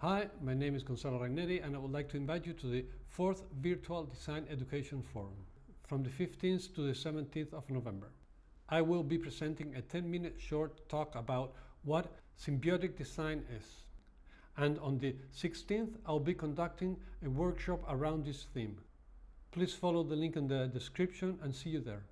Hi, my name is Gonzalo Ragneri and I would like to invite you to the fourth Virtual Design Education Forum from the 15th to the 17th of November. I will be presenting a 10-minute short talk about what symbiotic design is. And on the 16th, I'll be conducting a workshop around this theme. Please follow the link in the description and see you there.